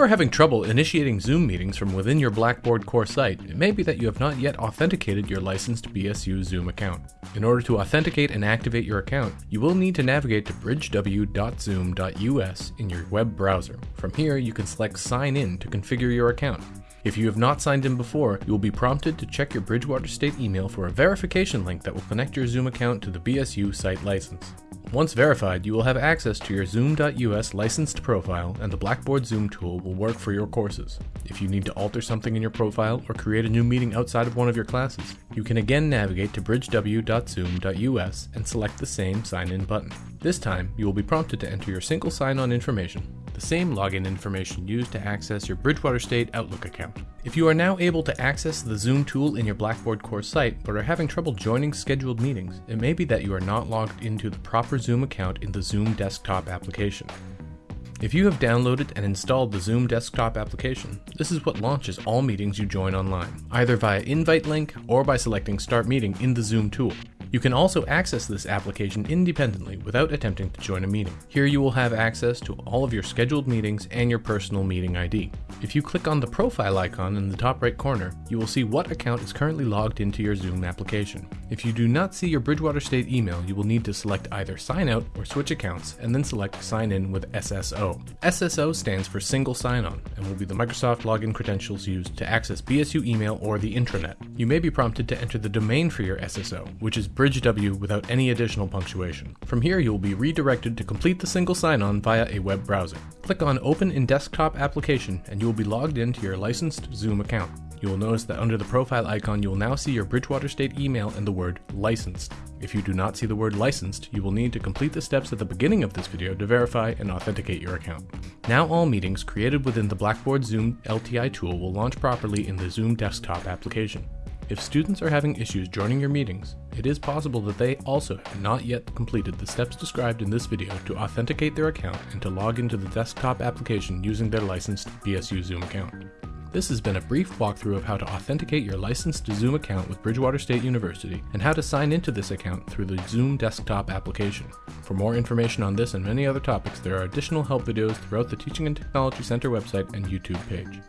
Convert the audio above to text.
you are having trouble initiating Zoom meetings from within your Blackboard core site, it may be that you have not yet authenticated your licensed BSU Zoom account. In order to authenticate and activate your account, you will need to navigate to bridgew.zoom.us in your web browser. From here, you can select Sign In to configure your account. If you have not signed in before, you will be prompted to check your Bridgewater State email for a verification link that will connect your Zoom account to the BSU site license. Once verified, you will have access to your Zoom.us licensed profile and the Blackboard Zoom tool will work for your courses. If you need to alter something in your profile or create a new meeting outside of one of your classes, you can again navigate to bridgew.zoom.us and select the same sign in button. This time, you will be prompted to enter your single sign on information, the same login information used to access your Bridgewater State Outlook account. If you are now able to access the Zoom tool in your Blackboard course site but are having trouble joining scheduled meetings, it may be that you are not logged into the proper Zoom account in the Zoom desktop application. If you have downloaded and installed the Zoom desktop application, this is what launches all meetings you join online, either via invite link or by selecting Start Meeting in the Zoom tool. You can also access this application independently without attempting to join a meeting. Here you will have access to all of your scheduled meetings and your personal meeting ID. If you click on the profile icon in the top right corner, you will see what account is currently logged into your Zoom application. If you do not see your Bridgewater State email, you will need to select either Sign Out or Switch Accounts, and then select Sign In with SSO. SSO stands for Single Sign-On, and will be the Microsoft login credentials used to access BSU email or the intranet. You may be prompted to enter the domain for your SSO, which is BridgeW without any additional punctuation. From here, you will be redirected to complete the single sign-on via a web browser. Click on Open in Desktop Application, and you will be logged into your licensed Zoom account. You will notice that under the profile icon, you will now see your Bridgewater State email and the word licensed. If you do not see the word licensed, you will need to complete the steps at the beginning of this video to verify and authenticate your account. Now all meetings created within the Blackboard Zoom LTI tool will launch properly in the Zoom desktop application. If students are having issues joining your meetings, it is possible that they also have not yet completed the steps described in this video to authenticate their account and to log into the desktop application using their licensed BSU Zoom account. This has been a brief walkthrough of how to authenticate your licensed Zoom account with Bridgewater State University and how to sign into this account through the Zoom desktop application. For more information on this and many other topics, there are additional help videos throughout the Teaching and Technology Center website and YouTube page.